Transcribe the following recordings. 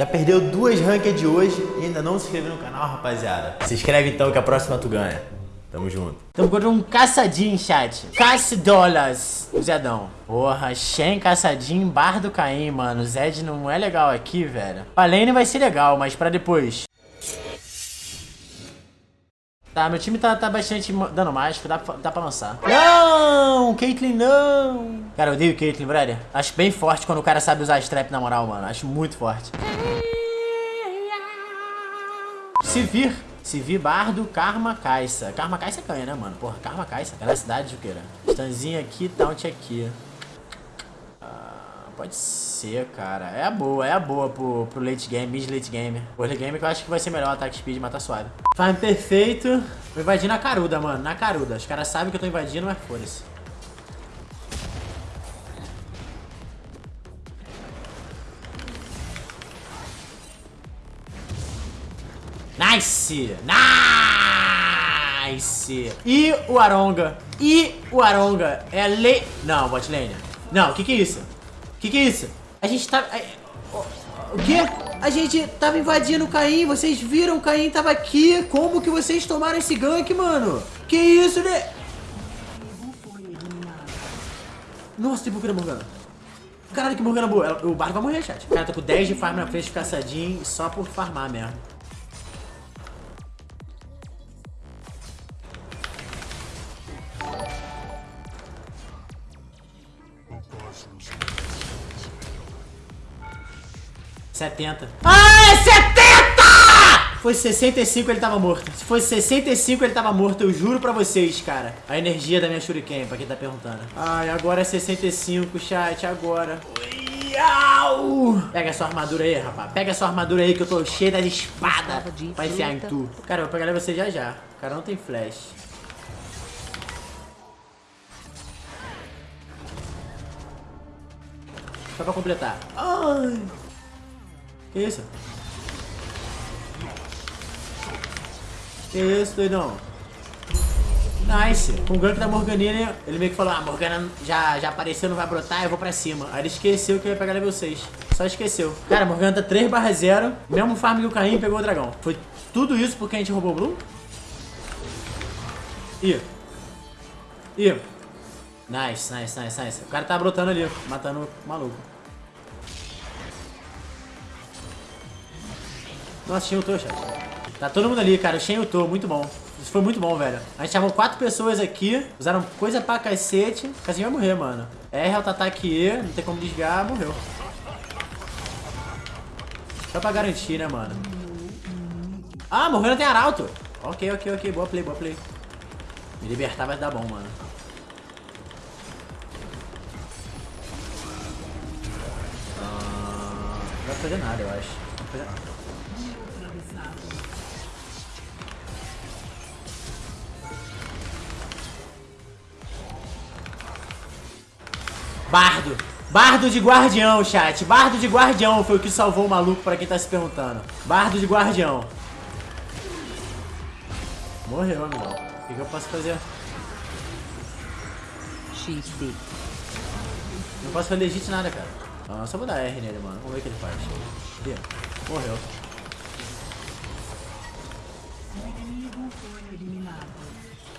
Já perdeu duas ranked hoje e ainda não se inscreveu no canal, rapaziada. Se inscreve então que a próxima tu ganha. Tamo junto. Tamo contra um caçadinho, chat. Caça dólares. O Zedão. Porra, Shen, caçadinho, bar do Caim, mano. Zed não é legal aqui, velho. Pra lane vai ser legal, mas pra depois. Tá, meu time tá, tá bastante dano mágico, dá, dá pra lançar. Não! Caitlyn, não! Cara, eu odeio Caitlyn, brother. Acho bem forte quando o cara sabe usar strap na moral, mano. Acho muito forte. Se vir, se vir Bardo, Karma, Caixa. Karma, Caixa ganha, né, mano? Porra, Karma, Caixa. Velocidade, Juqueira. Stanzinha aqui, taunt aqui. Pode ser, cara. É a boa, é a boa pro, pro late game, mid late game. O early game que eu acho que vai ser melhor ataque speed e matar suave. Farm perfeito. Vou invadir na caruda, mano. Na caruda. Os caras sabem que eu tô invadindo, mas foda-se. Nice! Nice! E o Aronga? E o Aronga? É lei... Não, bot lane. Não, o que que é isso? Que que é isso? A gente tá... O quê? A gente tava invadindo o Caim, vocês viram o Caim tava aqui. Como que vocês tomaram esse gank, mano? Que isso, né? Nossa, tem Morgana Morgana. Caralho, que Morgana boa. O barco vai morrer, chat. O cara tá com 10 de farm na frente de caçadinho só por farmar mesmo. 70. Ah, é 70! Foi 65 ele tava morto. Se fosse 65 ele tava morto, eu juro pra vocês, cara. A energia da minha shuriken, pra quem tá perguntando. Ai, agora é 65, chat, agora. Ui, au! Pega sua armadura aí, rapaz. Pega sua armadura aí que eu tô cheio das espadas pra enfiar em tu. Cara, eu vou pegar você já já. O cara não tem flash. Só pra completar. Ai... Que isso? Que isso, doidão? Nice. Com o gank da Morganina, ele meio que falou, ah, Morgana já, já apareceu, não vai brotar, eu vou pra cima. Aí ele esqueceu que ia pegar level 6. Só esqueceu. Cara, Morgana tá 3 barra 0. Mesmo farm que o Caim pegou o dragão. Foi tudo isso porque a gente roubou o Blue? Ih. Ih. Nice, nice, nice, nice. O cara tá brotando ali, matando o maluco. Nossa, Shen ultou, chat. Tá todo mundo ali, cara. Shen ultou, muito bom. Isso foi muito bom, velho. A gente chamou quatro pessoas aqui, usaram coisa pra cacete. O Casinho vai morrer, mano. R, auto-ataque E, não tem como desviar, morreu. Só pra garantir, né, mano. Ah, morreu, não tem arauto. Ok, ok, ok. Boa play, boa play. Me libertar vai dar bom, mano. Ah, não vai fazer nada, eu acho. Não vai fazer nada. Bardo. Bardo de guardião, chat. Bardo de guardião foi o que salvou o maluco, pra quem tá se perguntando. Bardo de guardião. Morreu, amigo. O que, que eu posso fazer? XD. Não posso fazer legit nada, cara. Ah, só vou dar R nele, mano. Vamos ver o que ele faz. Cadê?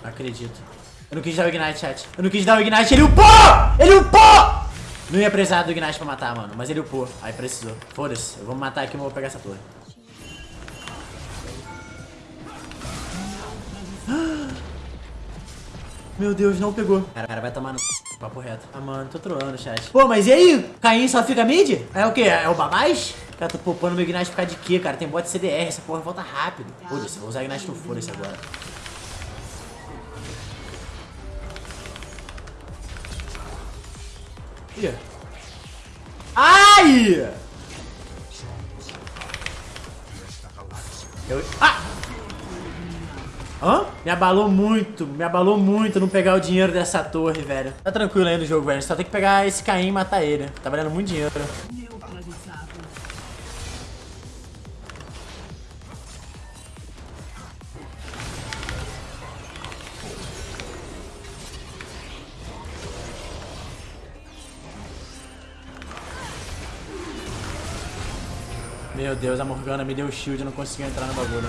Acredito. Eu não quis dar o Ignite, chat. Eu não quis dar o Ignite. Ele upou! Ele upou! Não ia precisar do Ignite pra matar, mano. Mas ele upou. Aí precisou. Foda-se. Eu vou matar aqui e vou pegar essa torre. Meu Deus, não pegou. Cara, cara vai tomar no papo reto. Ah, mano, tô trollando, chat. Pô, mas e aí? Caim só fica mid? É o quê? É o babás? Cara, tô poupando meu Ignite por causa de quê, cara? Tem bot CDR, essa porra volta rápido. Foda-se, vou usar Ignite no foda-se agora. Ih. Ai! Eu... Ah! Hã? Me abalou muito, me abalou muito não pegar o dinheiro dessa torre, velho. Tá tranquilo aí no jogo, velho. Só tem que pegar esse Caim e matar ele. Tá valendo muito dinheiro. Meu Deus, a Morgana me deu shield e não conseguiu entrar no bagulho.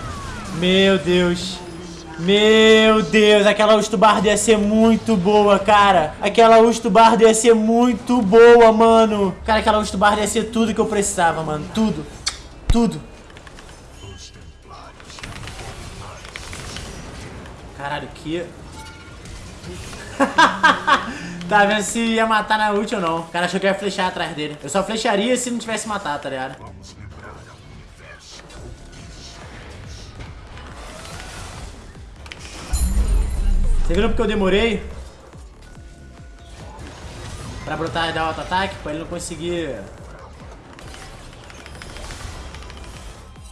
Meu Deus. Meu Deus, aquela Ustubardo ia ser muito boa, cara. Aquela Ustubardo ia ser muito boa, mano. Cara, aquela Ustubardo ia ser tudo que eu precisava, mano. Tudo. Tudo. Caralho, que... tá vendo se ia matar na ult ou não. O cara achou que ia flechar atrás dele. Eu só flecharia se não tivesse matado, tá ligado? Você viu porque eu demorei? Pra brotar e dar auto-ataque? Pra ele não conseguir...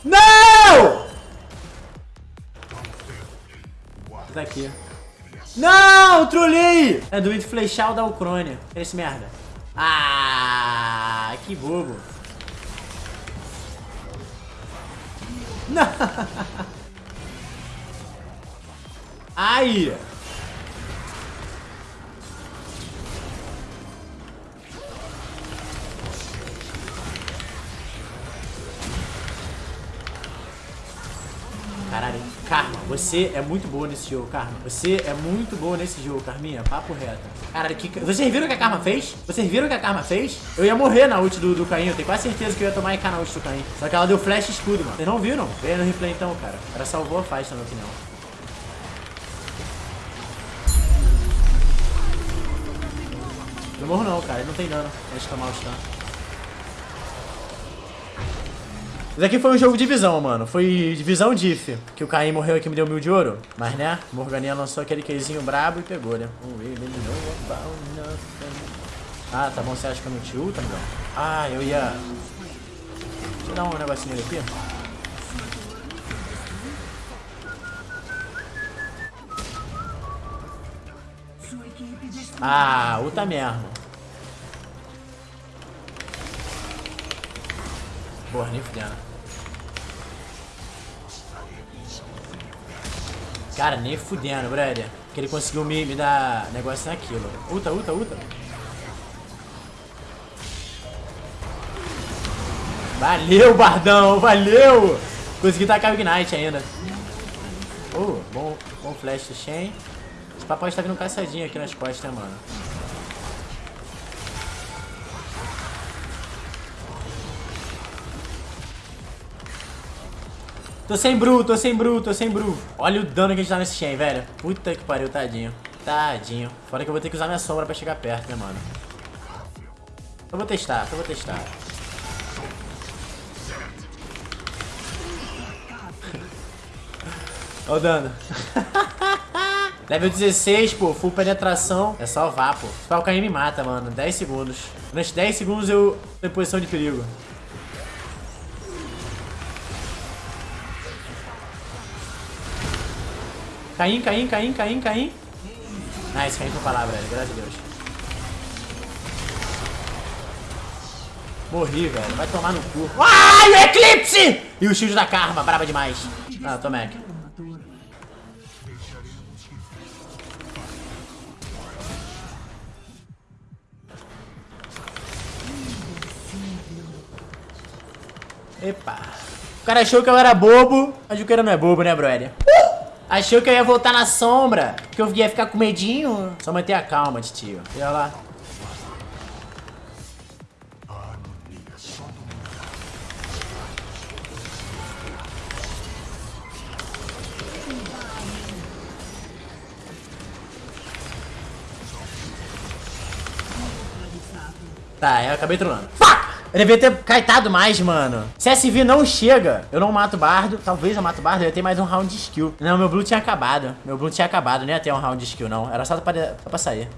Não! Tá aqui. Não! Trolei! É do flechar o da Ucrânia. Esse merda. Ah, que bobo. Não! Ai! Você é muito boa nesse jogo, Karma. Você é muito boa nesse jogo, Carminha. Papo reto. Caralho, que... vocês viram o que a Karma fez? Vocês viram o que a Karma fez? Eu ia morrer na ult do, do Caim. Eu tenho quase certeza que eu ia tomar IK na ult do Caim. Só que ela deu flash escudo, mano. Vocês não viram? Veja no replay então, cara. Ela salvou a faixa, na minha opinião. Não morro não, cara. Ele não tem dano. Deixa eu tomar o stun. Isso aqui foi um jogo de visão, mano. Foi divisão diff. Que o Caim morreu aqui me deu mil de ouro. Mas, né? Morganinha lançou aquele queijinho brabo e pegou, né? Ah, tá bom. Você acha que eu não te ulta, meu? Ah, eu ia... Deixa eu dar um negocinho aqui. Ah, ulta mesmo. Boa, nem fudendo. Cara, nem fudendo, brother. Que ele conseguiu me, me dar negócio naquilo. Uta, uta, uta. Valeu, Bardão, valeu! Consegui tacar o Ignite ainda. Oh, bom, bom flash do Shen. Esse papai está vindo caçadinho aqui nas costas, né, mano? Tô sem Bru, tô sem Bru, tô sem Bru. Olha o dano que a gente dá nesse Shen, velho. Puta que pariu, tadinho. Tadinho. Fora que eu vou ter que usar minha sombra pra chegar perto, né, mano? Eu vou testar, eu vou testar. Olha o dano. Level 16, pô, full penetração. É só vá, pô. Se o me mata, mano. 10 segundos. Durante 10 segundos eu tô em posição de perigo. Caim, Caim, Caim, Caim, Caim. Nice, Caim foi lá, velho. Graças a Deus. Morri, velho. Vai tomar no cu. Ai, o Eclipse! E o shield da Karma, braba demais. Ah, tô Mac. Epa. O cara achou que eu era bobo, mas o cara não é bobo, né, brother? Achou que eu ia voltar na sombra? Que eu ia ficar com medinho? Só manter a calma, tio. Olha lá. Tá, eu acabei trolando. Eu devia ter caetado mais, mano. CSV não chega. Eu não mato bardo. Talvez eu mato bardo. Eu ia ter mais um round de skill. Não, meu blue tinha acabado. Meu blue tinha acabado. Não ia ter um round de skill, não. Era só pra, só pra sair.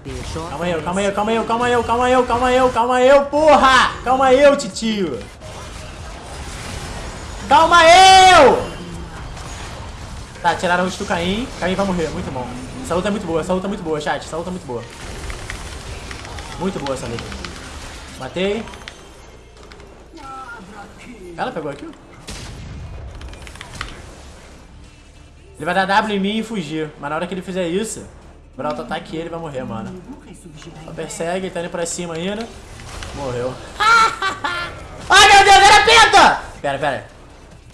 Calma aí, calma aí, calma aí, calma aí, calma aí, calma aí, calma aí, porra! Calma aí, titio. Calma aí! Tá, tiraram o do Caim. Caim vai morrer. Muito bom. Essa luta é muito boa. Essa luta é muito boa, chat. Essa luta é muito boa. Muito boa essa luta. Matei. Ela pegou aqui? Ele vai dar W em mim e fugir. Mas na hora que ele fizer isso, o auto-ataque ele vai morrer, mano. Só persegue, ele tá indo pra cima ainda. Morreu. Ai, meu Deus, era penta! Pera, pera.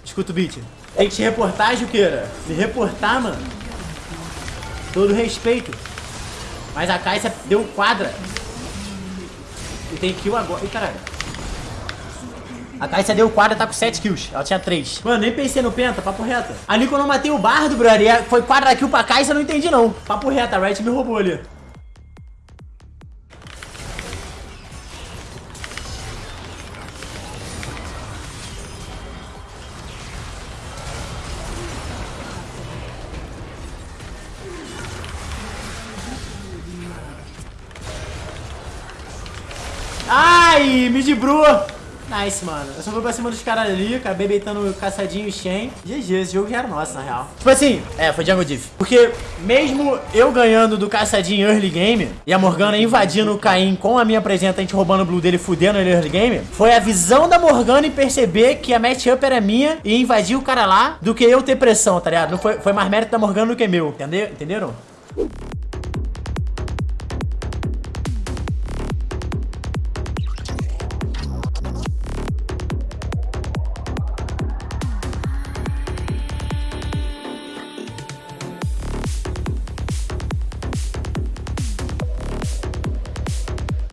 Escuta o beat. Tem que te reportar, Juqueira. Me reportar, mano. Todo respeito. Mas a Caixa deu quadra. E tem kill agora. Ih, caralho. A Caixa deu quadra, tá com 7 kills. Ela tinha 3. Mano, nem pensei no penta, papo reto. Ali quando eu matei o bardo, brother, foi quadra kill pra Caixa, eu não entendi não. Papo reto, a Riot me roubou ali. Ai, me debrou. Nice, mano. Eu só fui pra cima dos caras ali, acabei beitando caçadinho e Shen. GG, esse jogo já era nosso, na real. Tipo assim, é, foi Jungle Diff. Porque mesmo eu ganhando do caçadinho early game e a Morgana invadindo o Caim com a minha presença, a gente roubando o blue dele e fudendo ele early game, foi a visão da Morgana e perceber que a matchup era minha e invadir o cara lá do que eu ter pressão, tá ligado? Não foi, foi mais mérito da Morgana do que meu, entendeu? entenderam?